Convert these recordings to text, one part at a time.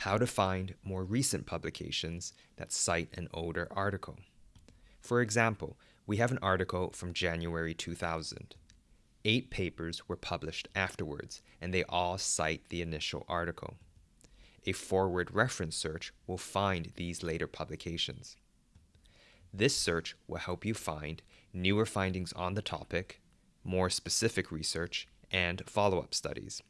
how to find more recent publications that cite an older article. For example, we have an article from January 2000. Eight papers were published afterwards, and they all cite the initial article. A forward reference search will find these later publications. This search will help you find newer findings on the topic, more specific research, and follow-up studies.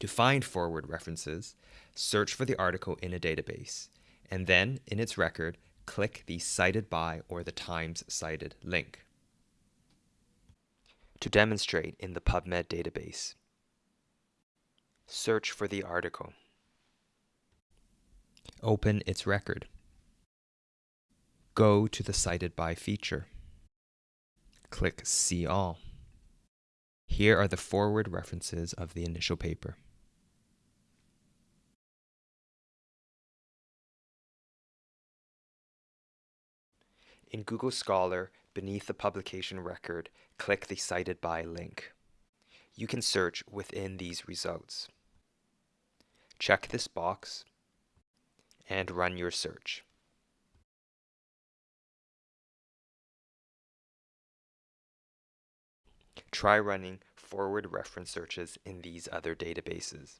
To find forward references, search for the article in a database, and then, in its record, click the Cited By or the Times Cited link. To demonstrate in the PubMed database, search for the article. Open its record. Go to the Cited By feature. Click See All. Here are the forward references of the initial paper. In Google Scholar, beneath the publication record, click the Cited By link. You can search within these results. Check this box and run your search. Try running forward reference searches in these other databases.